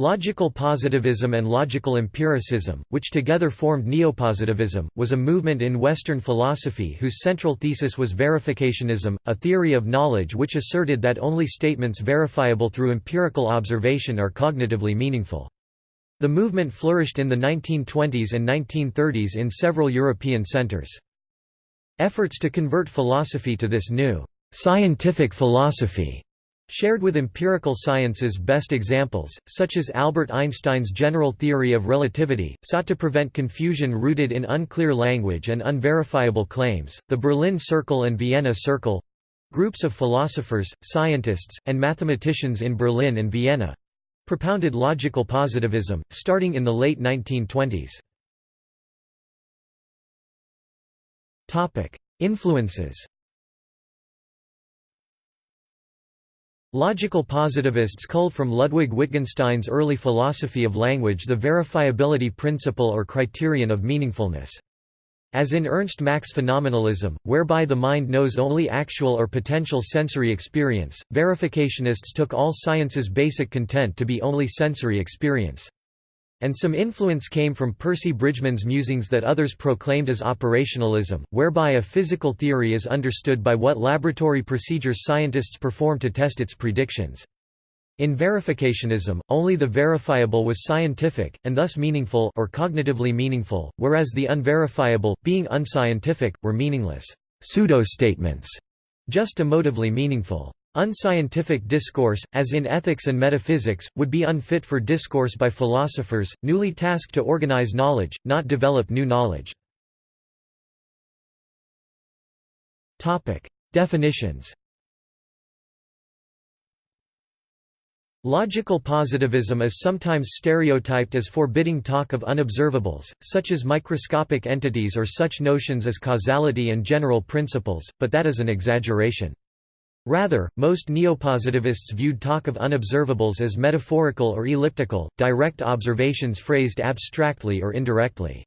Logical positivism and logical empiricism, which together formed neopositivism, was a movement in Western philosophy whose central thesis was verificationism, a theory of knowledge which asserted that only statements verifiable through empirical observation are cognitively meaningful. The movement flourished in the 1920s and 1930s in several European centers. Efforts to convert philosophy to this new scientific philosophy Shared with empirical science's best examples, such as Albert Einstein's general theory of relativity, sought to prevent confusion rooted in unclear language and unverifiable claims. The Berlin Circle and Vienna Circle groups of philosophers, scientists, and mathematicians in Berlin and Vienna propounded logical positivism, starting in the late 1920s. Influences Logical positivists culled from Ludwig Wittgenstein's early philosophy of language the verifiability principle or criterion of meaningfulness. As in Ernst Mach's phenomenalism, whereby the mind knows only actual or potential sensory experience, verificationists took all science's basic content to be only sensory experience. And some influence came from Percy Bridgman's musings that others proclaimed as operationalism, whereby a physical theory is understood by what laboratory procedures scientists perform to test its predictions. In verificationism, only the verifiable was scientific, and thus meaningful or cognitively meaningful, whereas the unverifiable, being unscientific, were meaningless pseudo-statements, just emotively meaningful. Unscientific discourse, as in ethics and metaphysics, would be unfit for discourse by philosophers, newly tasked to organize knowledge, not develop new knowledge. Definitions Logical positivism is sometimes stereotyped as forbidding talk of unobservables, such as microscopic entities or such notions as causality and general principles, but that is an exaggeration. Rather, most neopositivists viewed talk of unobservables as metaphorical or elliptical, direct observations phrased abstractly or indirectly.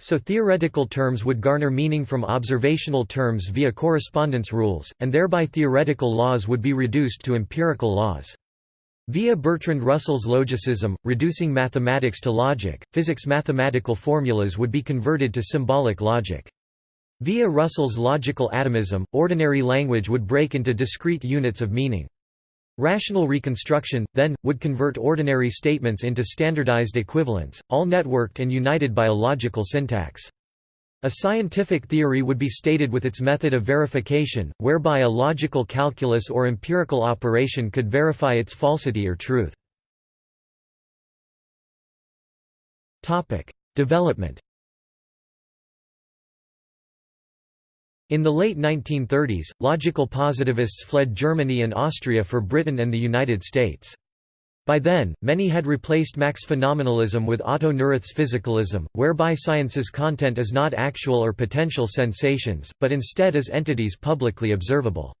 So theoretical terms would garner meaning from observational terms via correspondence rules, and thereby theoretical laws would be reduced to empirical laws. Via Bertrand Russell's logicism, reducing mathematics to logic, physics mathematical formulas would be converted to symbolic logic. Via Russell's logical atomism, ordinary language would break into discrete units of meaning. Rational reconstruction, then, would convert ordinary statements into standardized equivalents, all networked and united by a logical syntax. A scientific theory would be stated with its method of verification, whereby a logical calculus or empirical operation could verify its falsity or truth. Development In the late 1930s, logical positivists fled Germany and Austria for Britain and the United States. By then, many had replaced Mach's phenomenalism with Otto Neurath's physicalism, whereby science's content is not actual or potential sensations, but instead is entities publicly observable.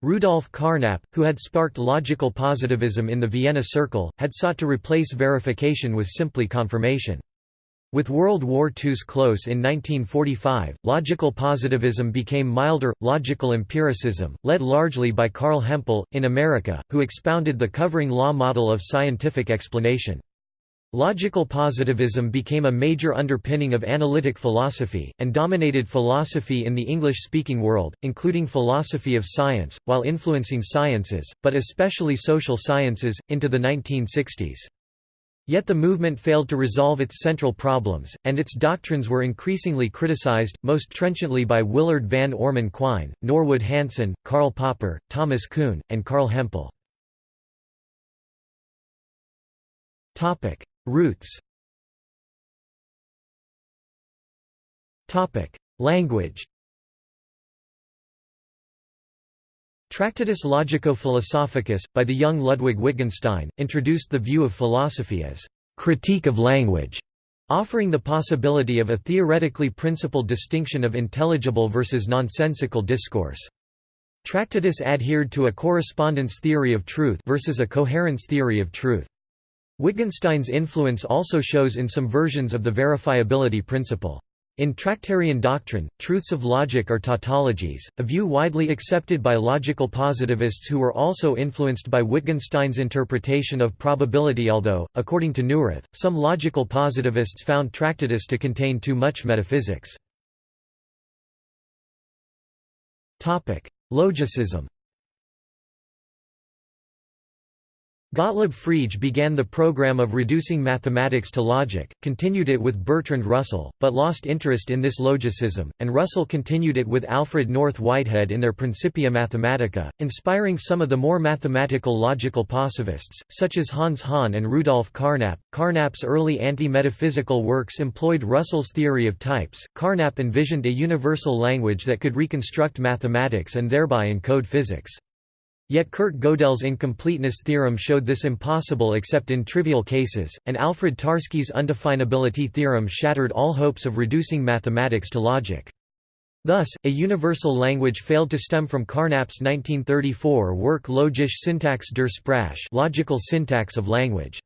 Rudolf Carnap, who had sparked logical positivism in the Vienna Circle, had sought to replace verification with simply confirmation. With World War II's close in 1945, logical positivism became milder, logical empiricism, led largely by Carl Hempel, in America, who expounded the covering law model of scientific explanation. Logical positivism became a major underpinning of analytic philosophy, and dominated philosophy in the English-speaking world, including philosophy of science, while influencing sciences, but especially social sciences, into the 1960s. Yet the movement failed to resolve its central problems, and its doctrines were increasingly criticized, most trenchantly by Willard van Orman Quine, Norwood Hanson, Karl Popper, Thomas Kuhn, and Carl Hempel. Roots Language Tractatus Logico-Philosophicus, by the young Ludwig Wittgenstein, introduced the view of philosophy as «critique of language», offering the possibility of a theoretically principled distinction of intelligible versus nonsensical discourse. Tractatus adhered to a correspondence theory of truth versus a coherence theory of truth. Wittgenstein's influence also shows in some versions of the verifiability principle. In Tractarian doctrine, truths of logic are tautologies, a view widely accepted by logical positivists who were also influenced by Wittgenstein's interpretation of probability although, according to Neurath, some logical positivists found Tractatus to contain too much metaphysics. Logicism Gottlob Frege began the program of reducing mathematics to logic, continued it with Bertrand Russell, but lost interest in this logicism, and Russell continued it with Alfred North Whitehead in their Principia Mathematica, inspiring some of the more mathematical logical positivists, such as Hans Hahn and Rudolf Carnap. Carnap's early anti-metaphysical works employed Russell's theory of types. Carnap envisioned a universal language that could reconstruct mathematics and thereby encode physics. Yet Kurt Gödel's incompleteness theorem showed this impossible except in trivial cases, and Alfred Tarski's undefinability theorem shattered all hopes of reducing mathematics to logic. Thus, a universal language failed to stem from Carnap's 1934 work Logische Syntax der Sprache logical syntax of language.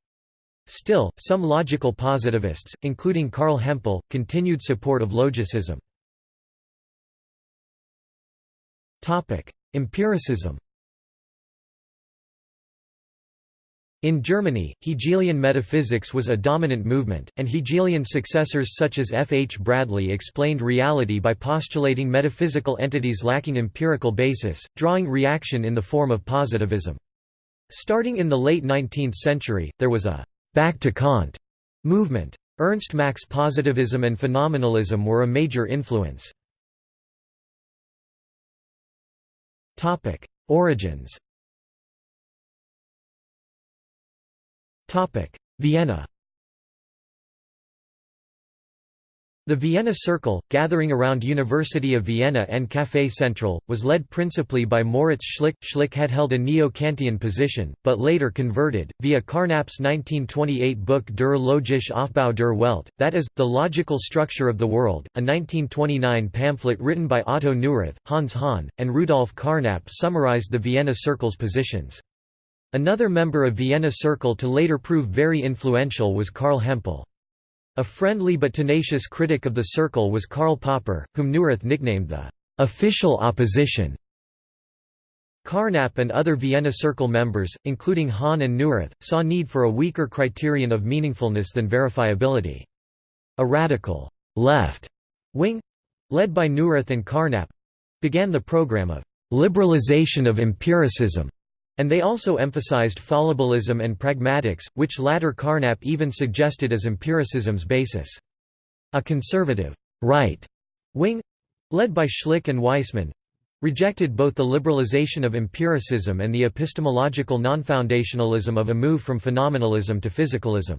Still, some logical positivists, including Carl Hempel, continued support of logicism. Empiricism In Germany, Hegelian metaphysics was a dominant movement, and Hegelian successors such as F. H. Bradley explained reality by postulating metaphysical entities lacking empirical basis, drawing reaction in the form of positivism. Starting in the late 19th century, there was a «back to Kant» movement. Ernst Mach's positivism and phenomenalism were a major influence. Origins Vienna The Vienna Circle, gathering around University of Vienna and Café Central, was led principally by Moritz Schlick. Schlick had held a neo-Kantian position, but later converted, via Carnap's 1928 book Der logische Aufbau der Welt, that is, The Logical Structure of the World, a 1929 pamphlet written by Otto Neurath, Hans Hahn, and Rudolf Carnap summarized the Vienna Circle's positions. Another member of Vienna Circle to later prove very influential was Carl Hempel. A friendly but tenacious critic of the Circle was Karl Popper, whom Neurath nicknamed the «official opposition». Carnap and other Vienna Circle members, including Hahn and Neurath, saw need for a weaker criterion of meaningfulness than verifiability. A radical left wing, led by Neurath and Carnap, began the program of liberalization of empiricism and they also emphasized fallibilism and pragmatics, which latter Carnap even suggested as empiricism's basis. A conservative right wing led by Schlick and Waismann rejected both the liberalization of empiricism and the epistemological non-foundationalism of a move from phenomenalism to physicalism.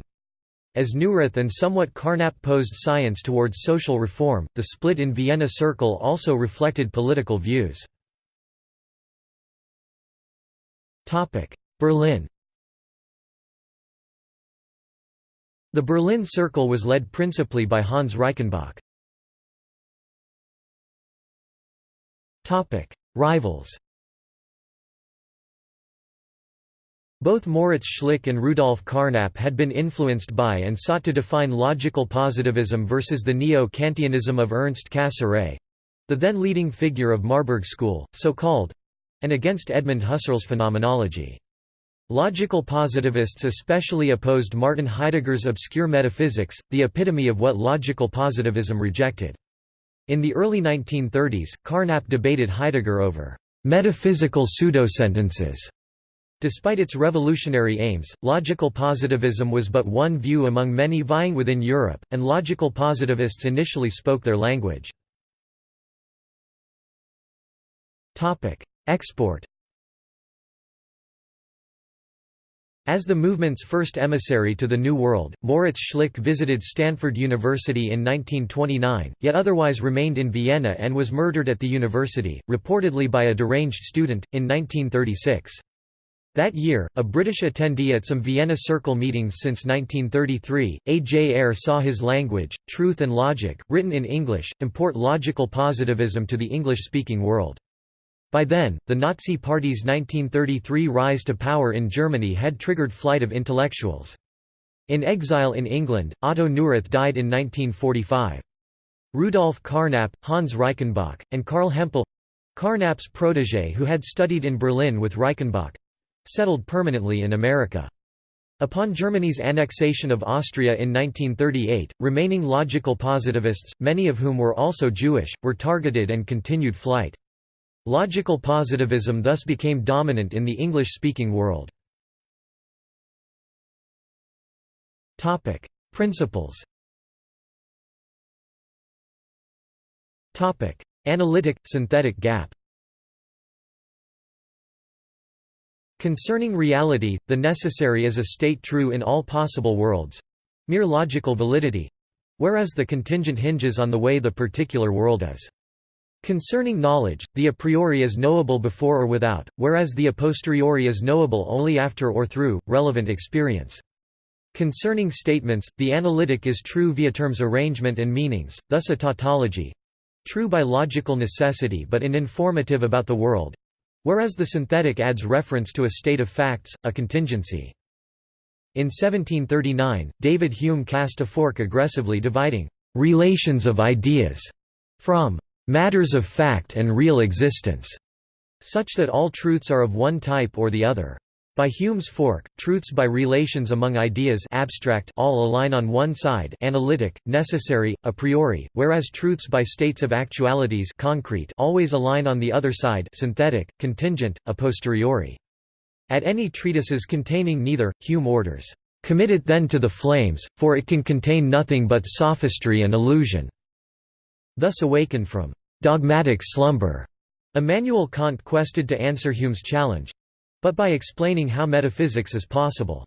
As Neurath and somewhat Carnap posed science towards social reform, the split in Vienna Circle also reflected political views. Berlin The Berlin Circle was led principally by Hans Reichenbach. Topic: Rivals Both Moritz Schlick and Rudolf Carnap had been influenced by and sought to define logical positivism versus the neo-Kantianism of Ernst Cassirer—the then leading figure of Marburg School, so called, and against Edmund Husserl's phenomenology. Logical positivists especially opposed Martin Heidegger's obscure metaphysics, the epitome of what logical positivism rejected. In the early 1930s, Carnap debated Heidegger over metaphysical pseudosentences. Despite its revolutionary aims, logical positivism was but one view among many vying within Europe, and logical positivists initially spoke their language. Export As the movement's first emissary to the New World, Moritz Schlick visited Stanford University in 1929, yet otherwise remained in Vienna and was murdered at the university, reportedly by a deranged student, in 1936. That year, a British attendee at some Vienna Circle meetings since 1933, A. J. Ayer saw his language, Truth and Logic, written in English, import logical positivism to the English-speaking world. By then, the Nazi Party's 1933 rise to power in Germany had triggered flight of intellectuals. In exile in England, Otto Neurath died in 1945. Rudolf Carnap, Hans Reichenbach, and Carl Hempel Carnap's protégé who had studied in Berlin with Reichenbach settled permanently in America. Upon Germany's annexation of Austria in 1938, remaining logical positivists, many of whom were also Jewish, were targeted and continued flight. Logical positivism thus became dominant in the English-speaking world. Topic: Principles Topic: Analytic-synthetic gap Concerning reality, the necessary is a state true in all possible worlds—mere logical validity—whereas the contingent hinges on the way the particular world is. Concerning knowledge, the a priori is knowable before or without, whereas the a posteriori is knowable only after or through, relevant experience. Concerning statements, the analytic is true via terms arrangement and meanings, thus a tautology—true by logical necessity but uninformative about the world, whereas the synthetic adds reference to a state of facts, a contingency. In 1739, David Hume cast a fork aggressively dividing «relations of ideas» from «matters of fact and real existence», such that all truths are of one type or the other. By Hume's fork, truths by relations among ideas abstract all align on one side analytic, necessary, a priori, whereas truths by states of actualities concrete always align on the other side synthetic, contingent, a posteriori. At any treatises containing neither, Hume orders, "...commit it then to the flames, for it can contain nothing but sophistry and illusion." Thus awakened from "...dogmatic slumber." Immanuel Kant quested to answer Hume's challenge, but by explaining how metaphysics is possible.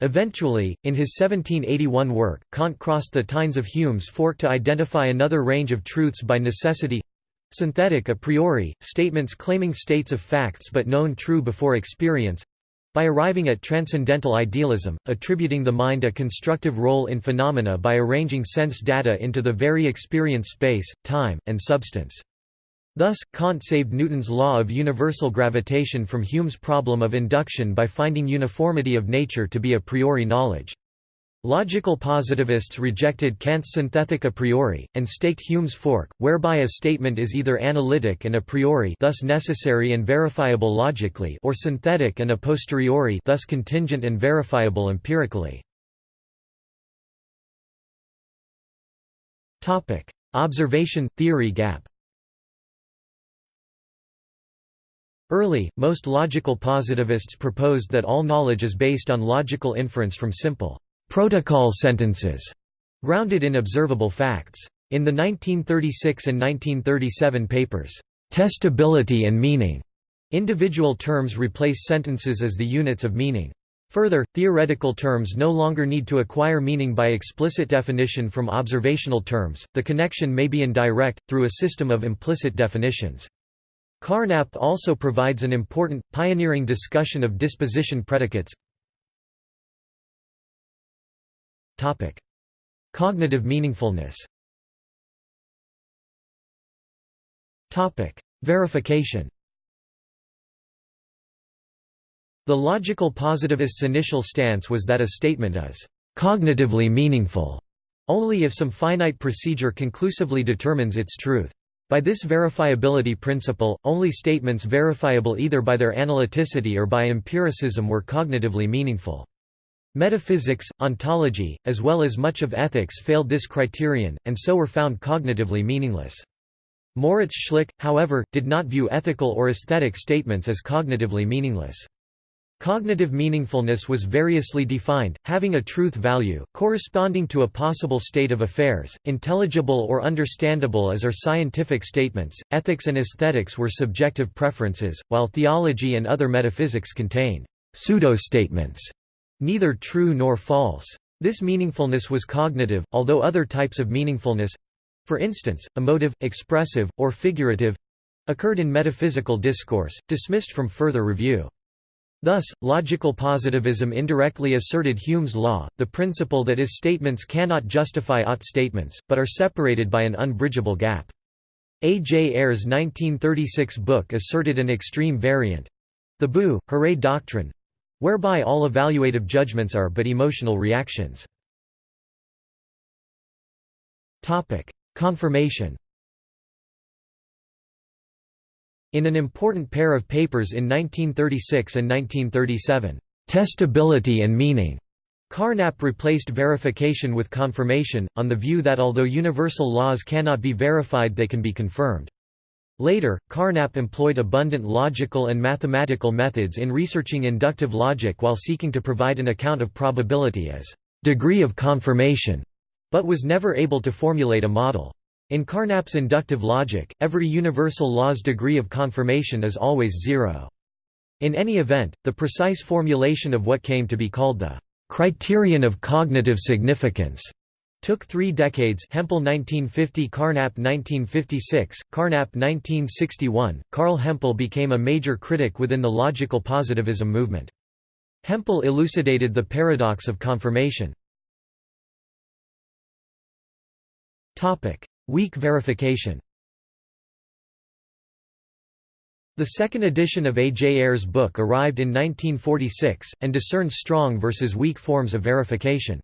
Eventually, in his 1781 work, Kant crossed the tines of Hume's fork to identify another range of truths by necessity synthetic a priori, statements claiming states of facts but known true before experience by arriving at transcendental idealism, attributing the mind a constructive role in phenomena by arranging sense data into the very experience space, time, and substance. Thus, Kant saved Newton's law of universal gravitation from Hume's problem of induction by finding uniformity of nature to be a priori knowledge. Logical positivists rejected Kant's synthetic a priori, and staked Hume's fork, whereby a statement is either analytic and a priori thus necessary and verifiable logically or synthetic and a posteriori thus contingent and verifiable empirically. Observation-theory gap Early, most logical positivists proposed that all knowledge is based on logical inference from simple protocol sentences, grounded in observable facts. In the 1936 and 1937 papers, "'Testability and Meaning' individual terms replace sentences as the units of meaning. Further, theoretical terms no longer need to acquire meaning by explicit definition from observational terms, the connection may be indirect, through a system of implicit definitions. Carnap also provides an important, pioneering discussion of disposition predicates Cognitive meaningfulness Topic: Verification The logical positivist's initial stance was that a statement is «cognitively meaningful» only if some finite procedure conclusively determines its truth. By this verifiability principle, only statements verifiable either by their analyticity or by empiricism were cognitively meaningful. Metaphysics, ontology, as well as much of ethics failed this criterion, and so were found cognitively meaningless. Moritz Schlick, however, did not view ethical or aesthetic statements as cognitively meaningless. Cognitive meaningfulness was variously defined, having a truth value, corresponding to a possible state of affairs, intelligible or understandable as are scientific statements. Ethics and aesthetics were subjective preferences, while theology and other metaphysics contained pseudo-statements, neither true nor false. This meaningfulness was cognitive, although other types of meaningfulness—for instance, emotive, expressive, or figurative—occurred in metaphysical discourse, dismissed from further review. Thus, logical positivism indirectly asserted Hume's law, the principle that is statements cannot justify ought statements, but are separated by an unbridgeable gap. A. J. Ayer's 1936 book asserted an extreme variant—the Boo, Hooray doctrine—whereby all evaluative judgments are but emotional reactions. Confirmation In an important pair of papers in 1936 and 1937, "'Testability and Meaning' Carnap replaced verification with confirmation, on the view that although universal laws cannot be verified they can be confirmed. Later, Carnap employed abundant logical and mathematical methods in researching inductive logic while seeking to provide an account of probability as degree of confirmation, but was never able to formulate a model. In Carnap's inductive logic, every universal law's degree of confirmation is always zero. In any event, the precise formulation of what came to be called the criterion of cognitive significance took three decades Hempel 1950 Carnap 1956, Carnap 1961. Carl Hempel became a major critic within the logical positivism movement. Hempel elucidated the paradox of confirmation. Weak verification The second edition of A. J. Ayer's book arrived in 1946, and discerned strong versus weak forms of verification.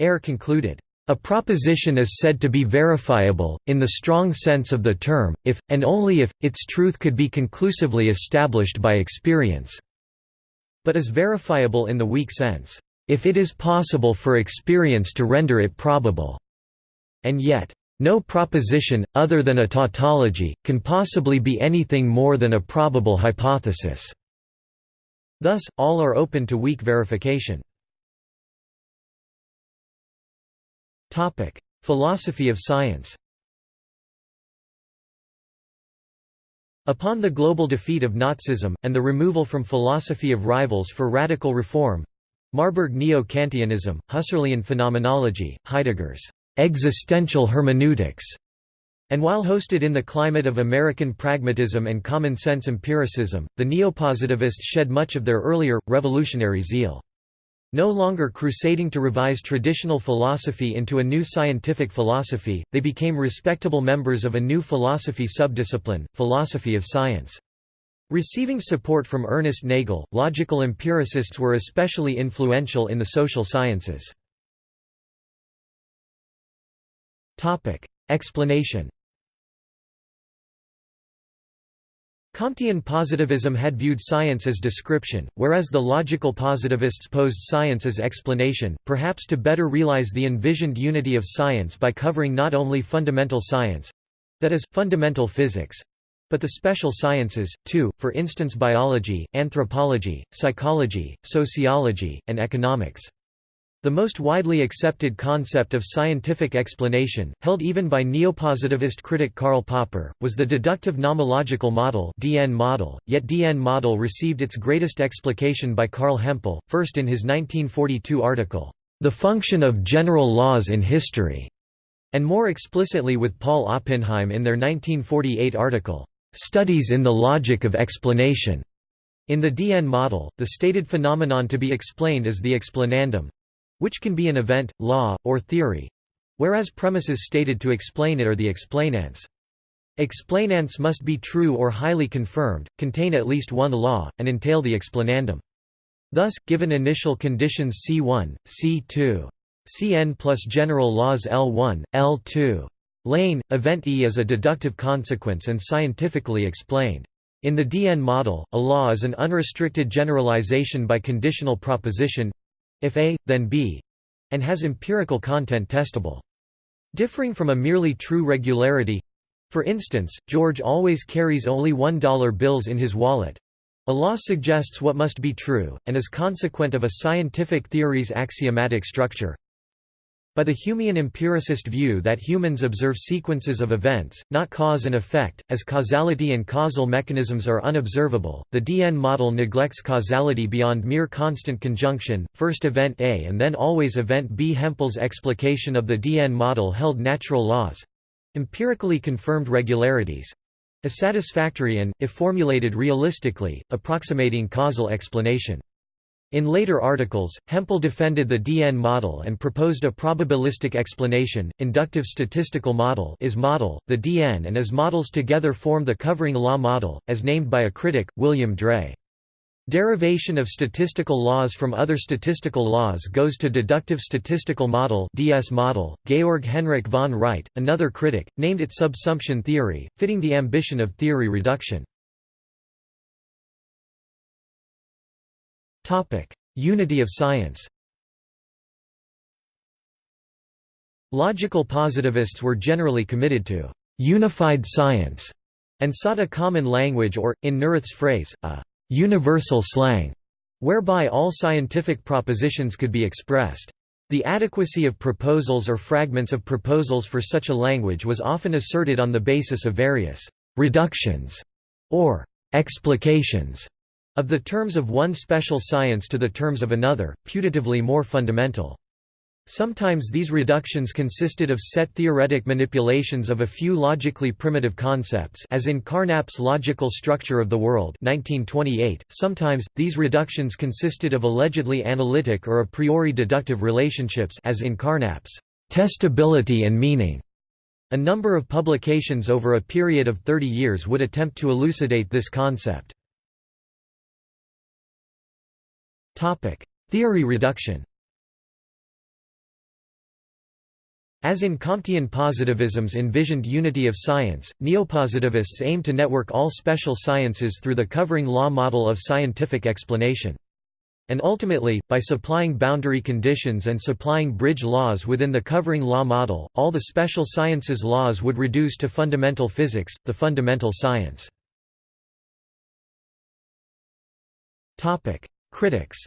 Ayer concluded, "...a proposition is said to be verifiable, in the strong sense of the term, if, and only if, its truth could be conclusively established by experience. But is verifiable in the weak sense, if it is possible for experience to render it probable. And yet, no proposition, other than a tautology, can possibly be anything more than a probable hypothesis. Thus, all are open to weak verification. Philosophy of science Upon the global defeat of Nazism, and the removal from philosophy of rivals for radical reform Marburg Neo-Kantianism, Husserlian phenomenology, Heidegger's existential hermeneutics, and while hosted in the climate of American pragmatism and common-sense empiricism, the neopositivists shed much of their earlier, revolutionary zeal. No longer crusading to revise traditional philosophy into a new scientific philosophy, they became respectable members of a new philosophy subdiscipline, philosophy of science. Receiving support from Ernest Nagel, logical empiricists were especially influential in the social sciences. Explanation Comtean positivism had viewed science as description, whereas the logical positivists posed science as explanation, perhaps to better realize the envisioned unity of science by covering not only fundamental science—that is, fundamental physics—but the special sciences, too, for instance biology, anthropology, psychology, sociology, and economics. The most widely accepted concept of scientific explanation, held even by neopositivist critic Karl Popper, was the deductive nomological model (DN model). Yet DN model received its greatest explication by Carl Hempel, first in his 1942 article, "The Function of General Laws in History", and more explicitly with Paul Oppenheim in their 1948 article, "Studies in the Logic of Explanation". In the DN model, the stated phenomenon to be explained is the explanandum, which can be an event, law, or theory whereas premises stated to explain it are the explanans. Explanans must be true or highly confirmed, contain at least one law, and entail the explanandum. Thus, given initial conditions C1, C2, Cn plus general laws L1, L2. Lane, event E is a deductive consequence and scientifically explained. In the DN model, a law is an unrestricted generalization by conditional proposition if A, then B and has empirical content testable. Differing from a merely true regularity for instance, George always carries only $1 bills in his wallet. A law suggests what must be true, and is consequent of a scientific theory's axiomatic structure by the Humean empiricist view that humans observe sequences of events, not cause and effect, as causality and causal mechanisms are unobservable, the DN model neglects causality beyond mere constant conjunction, first event A and then always event B. Hempel's explication of the DN model held natural laws—empirically confirmed regularities—as satisfactory and, if formulated realistically, approximating causal explanation. In later articles, Hempel defended the DN model and proposed a probabilistic explanation. Inductive statistical model is model. The DN and IS models together form the covering law model, as named by a critic, William Dray. Derivation of statistical laws from other statistical laws goes to deductive statistical model (DS model). Georg Henrik von Wright, another critic, named it subsumption theory, fitting the ambition of theory reduction. Unity of science. Logical positivists were generally committed to unified science and sought a common language or, in Neurath's phrase, a universal slang, whereby all scientific propositions could be expressed. The adequacy of proposals or fragments of proposals for such a language was often asserted on the basis of various reductions or explications of the terms of one special science to the terms of another, putatively more fundamental. Sometimes these reductions consisted of set theoretic manipulations of a few logically primitive concepts as in Carnap's Logical Structure of the World 1928. .Sometimes, these reductions consisted of allegedly analytic or a priori deductive relationships as in Carnap's Testability and Meaning. A number of publications over a period of 30 years would attempt to elucidate this concept. Theory reduction As in Comtean positivism's envisioned unity of science, neopositivists aim to network all special sciences through the covering law model of scientific explanation. And ultimately, by supplying boundary conditions and supplying bridge laws within the covering law model, all the special sciences laws would reduce to fundamental physics, the fundamental science. Critics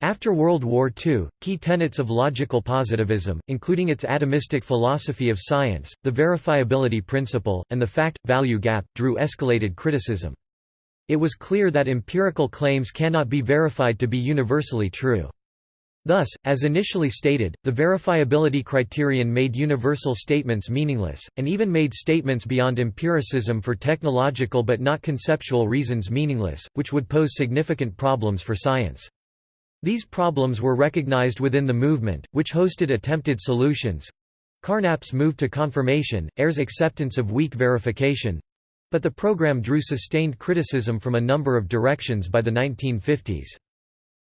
After World War II, key tenets of logical positivism, including its atomistic philosophy of science, the verifiability principle, and the fact-value gap, drew escalated criticism. It was clear that empirical claims cannot be verified to be universally true. Thus, as initially stated, the verifiability criterion made universal statements meaningless, and even made statements beyond empiricism for technological but not conceptual reasons meaningless, which would pose significant problems for science. These problems were recognized within the movement, which hosted attempted solutions. Carnap's move to confirmation, Ayer's acceptance of weak verification, but the program drew sustained criticism from a number of directions by the 1950s.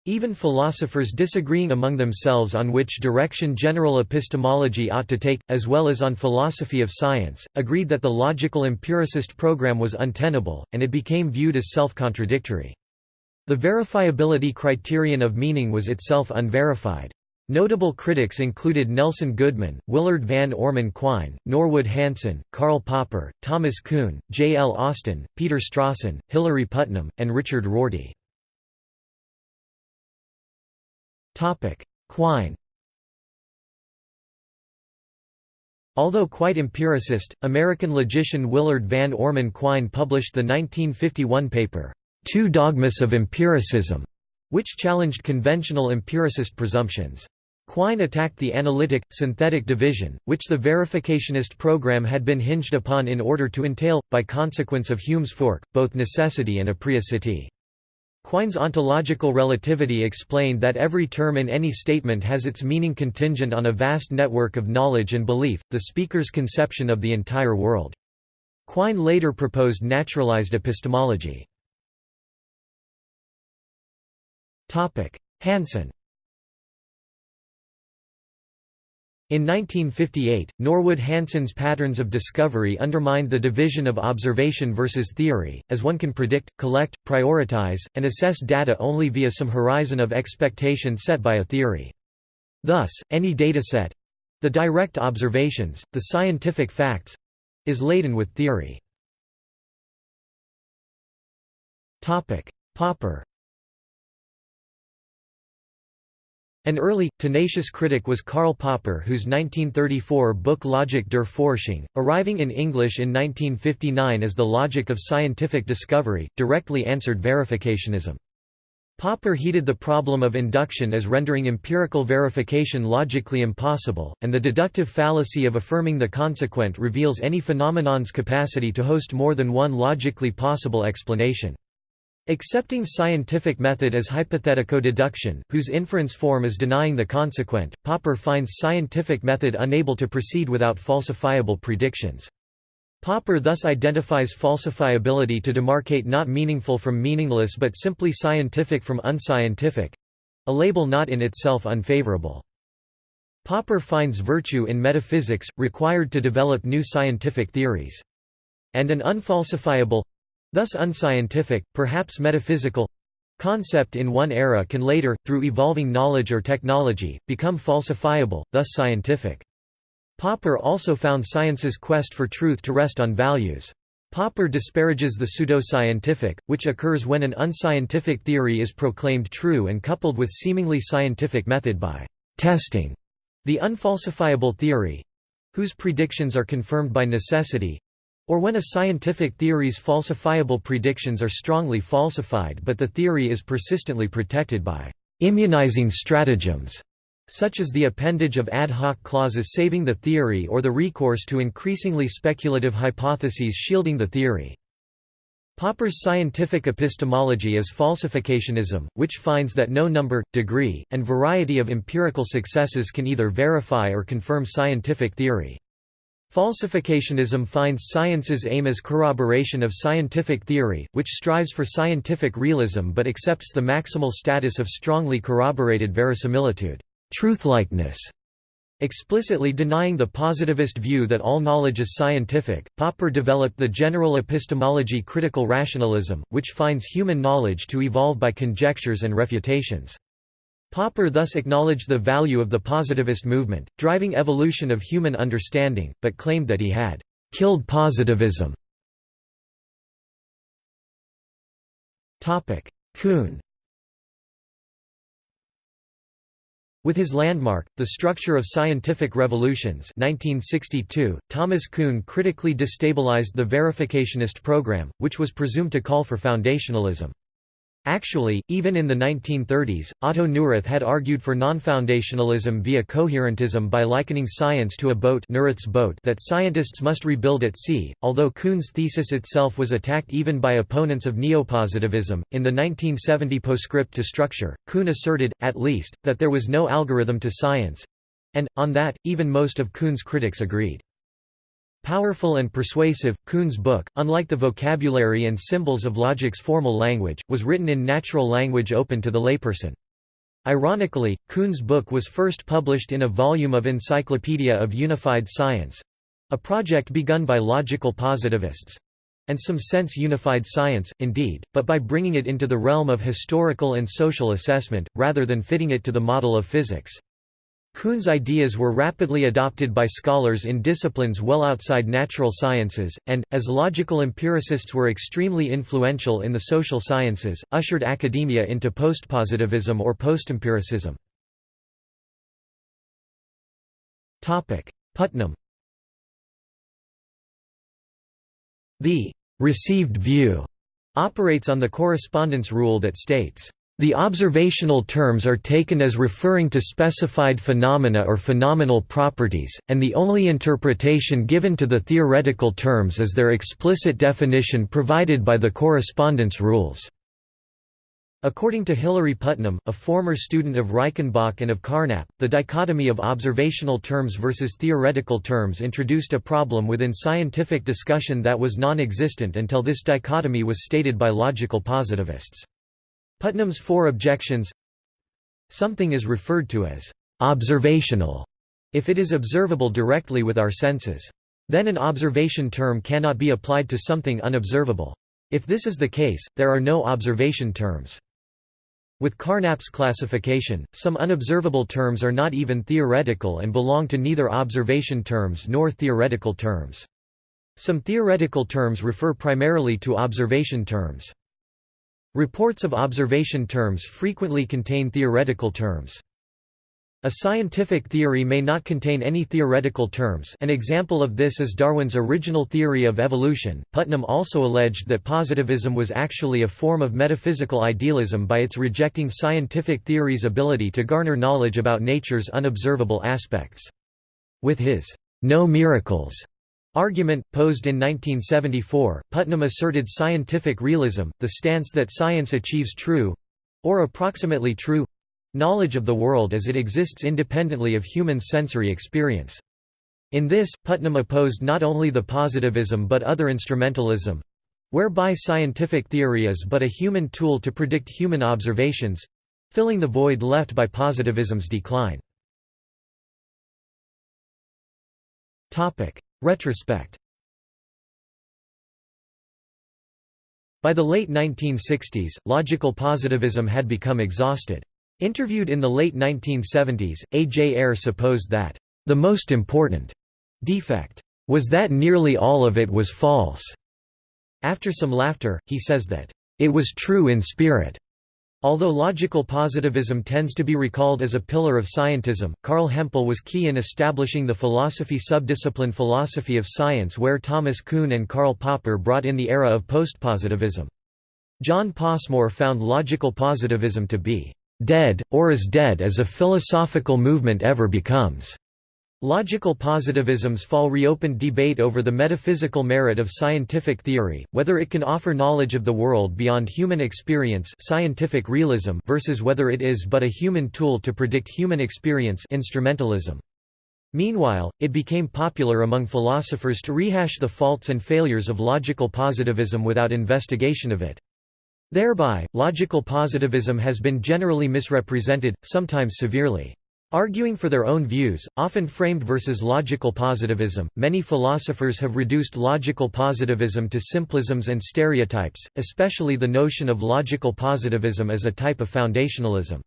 Even philosophers disagreeing among themselves on which direction general epistemology ought to take, as well as on philosophy of science, agreed that the logical empiricist program was untenable, and it became viewed as self-contradictory. The verifiability criterion of meaning was itself unverified. Notable critics included Nelson Goodman, Willard Van Orman Quine, Norwood Hanson, Karl Popper, Thomas Kuhn, J. L. Austin, Peter Strawson, Hilary Putnam, and Richard Rorty. Quine Although quite empiricist, American logician Willard Van Orman Quine published the 1951 paper, Two Dogmas of Empiricism, which challenged conventional empiricist presumptions. Quine attacked the analytic, synthetic division, which the verificationist program had been hinged upon in order to entail, by consequence of Hume's fork, both necessity and apriocity. Quine's ontological relativity explained that every term in any statement has its meaning contingent on a vast network of knowledge and belief, the speaker's conception of the entire world. Quine later proposed naturalized epistemology. Hanson In 1958, Norwood Hanson's patterns of discovery undermined the division of observation versus theory, as one can predict, collect, prioritize, and assess data only via some horizon of expectation set by a theory. Thus, any dataset—the direct observations, the scientific facts—is laden with theory. Popper An early, tenacious critic was Karl Popper whose 1934 book Logik der Forschung, arriving in English in 1959 as The Logic of Scientific Discovery, directly answered verificationism. Popper heated the problem of induction as rendering empirical verification logically impossible, and the deductive fallacy of affirming the consequent reveals any phenomenon's capacity to host more than one logically possible explanation. Accepting scientific method as hypothetico-deduction, whose inference form is denying the consequent, Popper finds scientific method unable to proceed without falsifiable predictions. Popper thus identifies falsifiability to demarcate not meaningful from meaningless but simply scientific from unscientific—a label not in itself unfavorable. Popper finds virtue in metaphysics, required to develop new scientific theories. And an unfalsifiable—thus unscientific, perhaps metaphysical—concept in one era can later, through evolving knowledge or technology, become falsifiable, thus scientific. Popper also found science's quest for truth to rest on values. Popper disparages the pseudoscientific, which occurs when an unscientific theory is proclaimed true and coupled with seemingly scientific method by testing the unfalsifiable theory—whose predictions are confirmed by necessity—or when a scientific theory's falsifiable predictions are strongly falsified but the theory is persistently protected by immunizing stratagems such as the appendage of ad hoc clauses saving the theory or the recourse to increasingly speculative hypotheses shielding the theory. Popper's scientific epistemology is falsificationism, which finds that no number, degree, and variety of empirical successes can either verify or confirm scientific theory. Falsificationism finds science's aim as corroboration of scientific theory, which strives for scientific realism but accepts the maximal status of strongly corroborated verisimilitude truthlikeness, Explicitly denying the positivist view that all knowledge is scientific, Popper developed the general epistemology critical rationalism, which finds human knowledge to evolve by conjectures and refutations. Popper thus acknowledged the value of the positivist movement, driving evolution of human understanding, but claimed that he had «killed positivism». Kuhn With his landmark, The Structure of Scientific Revolutions 1962, Thomas Kuhn critically destabilized the verificationist program, which was presumed to call for foundationalism. Actually, even in the 1930s, Otto Neurath had argued for non-foundationalism via coherentism by likening science to a boat, Neurath's boat that scientists must rebuild at sea. Although Kuhn's thesis itself was attacked even by opponents of neopositivism, in the 1970 postscript to Structure, Kuhn asserted, at least, that there was no algorithm to science and, on that, even most of Kuhn's critics agreed. Powerful and persuasive, Kuhn's book, unlike the vocabulary and symbols of logic's formal language, was written in natural language open to the layperson. Ironically, Kuhn's book was first published in a volume of Encyclopedia of Unified Science—a project begun by logical positivists, and some sense unified science, indeed, but by bringing it into the realm of historical and social assessment, rather than fitting it to the model of physics. Kuhn's ideas were rapidly adopted by scholars in disciplines well outside natural sciences, and, as logical empiricists were extremely influential in the social sciences, ushered academia into postpositivism or postempiricism. Putnam The «received view» operates on the correspondence rule that states the observational terms are taken as referring to specified phenomena or phenomenal properties, and the only interpretation given to the theoretical terms is their explicit definition provided by the correspondence rules. According to Hilary Putnam, a former student of Reichenbach and of Carnap, the dichotomy of observational terms versus theoretical terms introduced a problem within scientific discussion that was non-existent until this dichotomy was stated by logical positivists. Putnam's four objections Something is referred to as «observational» if it is observable directly with our senses. Then an observation term cannot be applied to something unobservable. If this is the case, there are no observation terms. With Carnap's classification, some unobservable terms are not even theoretical and belong to neither observation terms nor theoretical terms. Some theoretical terms refer primarily to observation terms. Reports of observation terms frequently contain theoretical terms. A scientific theory may not contain any theoretical terms an example of this is Darwin's original theory of evolution. Putnam also alleged that positivism was actually a form of metaphysical idealism by its rejecting scientific theory's ability to garner knowledge about nature's unobservable aspects. With his no miracles Argument, posed in 1974, Putnam asserted scientific realism, the stance that science achieves true—or approximately true—knowledge of the world as it exists independently of human sensory experience. In this, Putnam opposed not only the positivism but other instrumentalism—whereby scientific theory is but a human tool to predict human observations—filling the void left by positivism's decline. Retrospect By the late 1960s, logical positivism had become exhausted. Interviewed in the late 1970s, A. J. Ayer supposed that, "...the most important defect was that nearly all of it was false." After some laughter, he says that, "...it was true in spirit." Although logical positivism tends to be recalled as a pillar of scientism, Carl Hempel was key in establishing the philosophy subdiscipline philosophy of science where Thomas Kuhn and Karl Popper brought in the era of postpositivism. John Passmore found logical positivism to be dead, or as dead as a philosophical movement ever becomes. Logical positivism's fall reopened debate over the metaphysical merit of scientific theory, whether it can offer knowledge of the world beyond human experience scientific realism versus whether it is but a human tool to predict human experience instrumentalism. Meanwhile, it became popular among philosophers to rehash the faults and failures of logical positivism without investigation of it. Thereby, logical positivism has been generally misrepresented, sometimes severely. Arguing for their own views, often framed versus logical positivism, many philosophers have reduced logical positivism to simplisms and stereotypes, especially the notion of logical positivism as a type of foundationalism.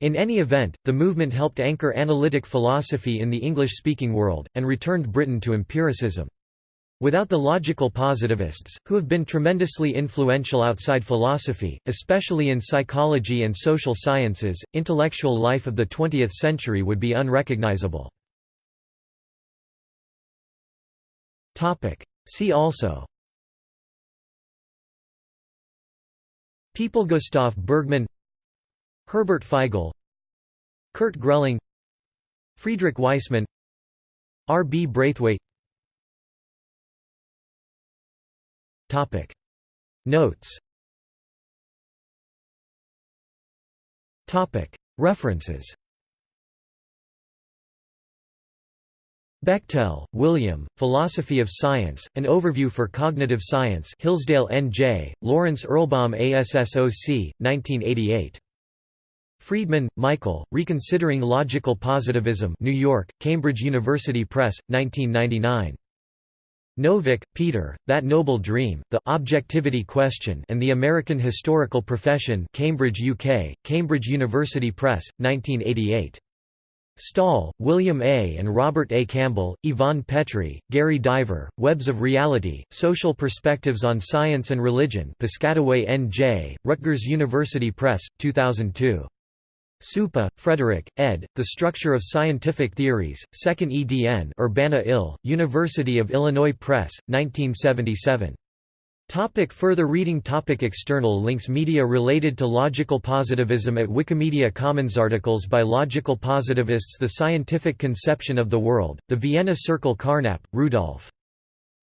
In any event, the movement helped anchor analytic philosophy in the English-speaking world, and returned Britain to empiricism. Without the logical positivists, who have been tremendously influential outside philosophy, especially in psychology and social sciences, intellectual life of the 20th century would be unrecognizable. See also People Gustav Bergmann Herbert Feigl Kurt Grelling Friedrich Waismann R. B. Braithwaite Topic Notes Topic References Bechtel, William, Philosophy of Science, An Overview for Cognitive Science Hillsdale N.J., Lawrence Erlbaum ASSOC, 1988. Friedman, Michael, Reconsidering Logical Positivism New York, Cambridge University Press, 1999. Novick, Peter, That Noble Dream, The Objectivity Question and the American Historical Profession Cambridge, UK, Cambridge University Press, 1988. Stahl, William A. and Robert A. Campbell, Yvonne Petry, Gary Diver, Webs of Reality, Social Perspectives on Science and Religion Piscataway N.J., Rutgers University Press, 2002. Suppe, Frederick, ed., The Structure of Scientific Theories, 2nd edn Urbana-Ill, University of Illinois Press, 1977. Topic further reading topic External links Media related to logical positivism at Wikimedia Commons Articles by logical positivists The Scientific Conception of the World, The Vienna Circle Carnap, Rudolf.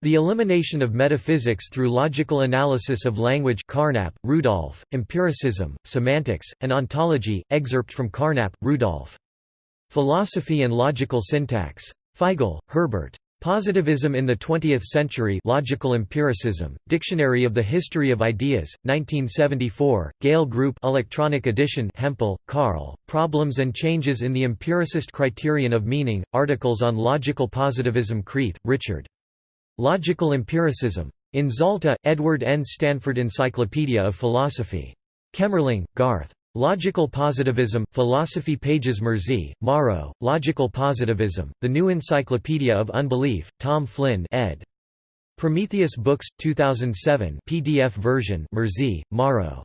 The Elimination of Metaphysics Through Logical Analysis of Language Carnap, Rudolf, Empiricism, Semantics, and Ontology, excerpt from Carnap, Rudolf. Philosophy and Logical Syntax. Feigl, Herbert. Positivism in the Twentieth Century Logical Empiricism, Dictionary of the History of Ideas, 1974, Gale Group Electronic Edition Hempel, Carl, Problems and Changes in the Empiricist Criterion of Meaning, Articles on Logical Positivism Creath, Richard. Logical Empiricism. In Zalta, Edward N. Stanford Encyclopedia of Philosophy. Kemerling, Garth. Logical Positivism, Philosophy Pages Murzi, Mauro, Logical Positivism, The New Encyclopedia of Unbelief, Tom Flynn ed. Prometheus Books, 2007 PDF version Murzi, Mauro.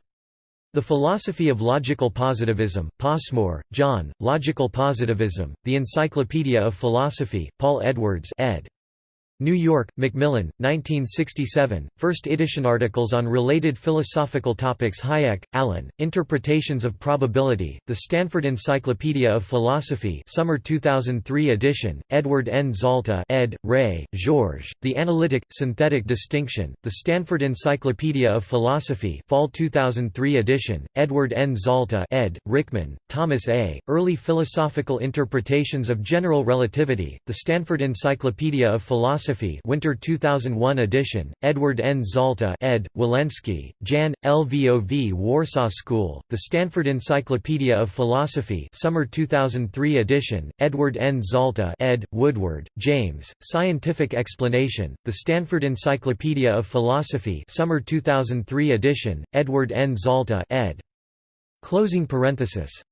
The Philosophy of Logical Positivism, Passmore, John, Logical Positivism, The Encyclopedia of Philosophy, Paul Edwards ed. New York, Macmillan, 1967, first edition articles on related philosophical topics Hájek, Alan, Interpretations of Probability, The Stanford Encyclopedia of Philosophy summer 2003 edition, Edward N. Zalta ed., Rey, Georges, The Analytic, Synthetic Distinction, The Stanford Encyclopedia of Philosophy fall 2003 edition, Edward N. Zalta ed., Ryckman, Thomas A., Early Philosophical Interpretations of General Relativity, The Stanford Encyclopedia of Philosophy Philosophy Winter 2001 edition, Edward N. Zalta ed., Woleński, Jan, LVOV Warsaw School, The Stanford Encyclopedia of Philosophy Summer 2003 edition, Edward N. Zalta ed., Woodward, James, Scientific Explanation, The Stanford Encyclopedia of Philosophy Summer 2003 edition, Edward N. Zalta ed. Closing parenthesis